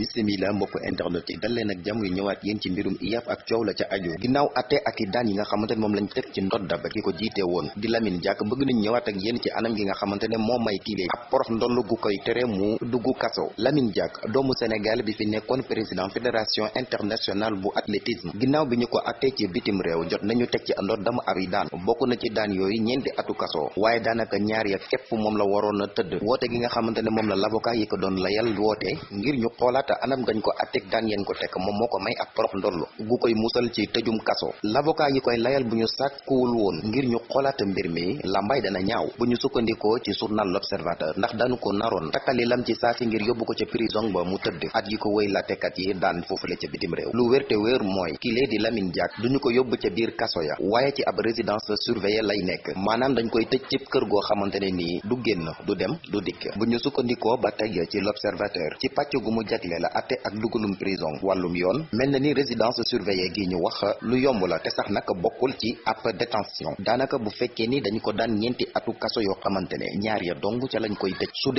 bisimila mbokk internet yi dal leen ak jàmm yu ñëwaat yéen ci mbirum IAAF ak coow la ca aju. Ginnaaw atte ak daan yi nga xamante ne moom lañ teg ci ndodda ba ki ko jiite di Lamine Diack bëgg nañ ñëwaat ak yéen ci anam gi nga xamante ne moo may kilee ab porox ndoll gu koy tere mu dugg kaso. Lamine Diack doomu Sénégal bi fi nekkoon président fédération internationale bu athlétisme. Ginnaaw bi ñu ko atte ci bitim réew jot nañu teg ci ndoddam ab yi daan. Bokk na ci daan yooyu ñeenti atu kaso. Waaye daanaka ñaar ya képp moom la waroon a tëdd. Gi nga xamante ne moom la l'avocat yi ko doon layal woote ngir ñu xoolaata anam gañ ko attek daan yeen ko tekk moom moo ko may ak porox ndollu gu koy musal ci tëjum kaso. L'avocat yi koy layal bu ñu sàkkuwul woon ngir ñu xoolaata mbir mi lambay dana ñaaw bu ñu sukkandikoo ci journal l'observateur ndax dañu ko naroon takkali lam ci saasi ngir yóbbu ko ca prison ba mu tëdd. At yi ko wéy latekat yi daan foofule ca bitim réew. Lu wéer mooy kilee di Lamine Diack duñu ko yóbbu ca biir kaso ya waaye ci ab résidence surveillée lay nekk. Maanaam dañ koy tëj cib kër goo xamante ne nii du génn du dem du dikk. Bu ñu sukkandikoo ba tey ci l'observateur ci pàcc gu mu la atte ak dugalum prison wàllum yoon. mel na ni résidence surveillée gi ñu wax lu yomb la te sax nag bokkul ci ab détention. daanaka bu fekkee ni dañu ko daan ñeenti atu kaso yoo xamante ne ñaar ya dong ca lañ koy tëj. su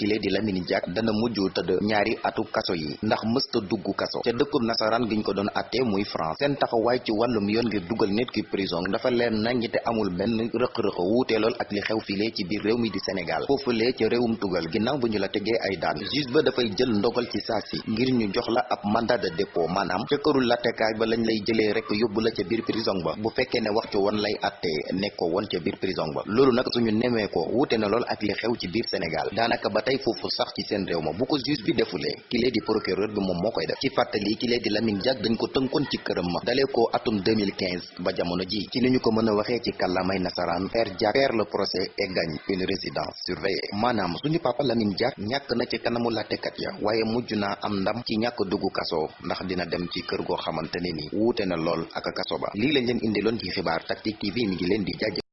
kilee di Lamine Diack dana mujj tëdd ñaari atu kaso yi ndax mësta dugg kaso. ca dëkkub nasaraan giñ ko doon muy France. seen taxawaay ci wàllum yoon ngir dugal nit ki prison dafa leen nañ te amul benn rëq-rëq wuutee lool ak li xew filee ci biir réew mi di Sénégal. foofulee ca réewum tugal ginnaaw bu ñu la tegee ay daan. juge ba dafay jël ndogal ci saa si ngir ñu jox la ab mandat de dépôt maanaam ca këru lattekaay ba lañ lay jëlee rek yóbbu la ca biir prison ba. Bu fekkee ne waxtu woon lay attee nekkoo woon ca biir prison ba. Loolu nag suñu nemee ko wuute na lool ak li xew ci biir Sénégal. Ba sax ci réew ma bu ko juge bi di procureur bi moom moo koy def. Ci di Lamine Diack dañ ko tënkoon ci këram ma. Dalee ko atum 2015 ba jamono ji. Ci ni ñu ko mën a waxee ci kàllaamay nasaraan le procès et gagne une résidence surveillée. Suñu papa Lamine Diack ñàkk na ci kanamu ya waaye mujj naa am ndam ci ñàkk dugg kaso ndax dina dem ci kër goo xamante ne ni wuute na lool ak kaso ba. Lii lañ leen indiloon ci xibaar Tactic TV mi ngi leen di jaajëf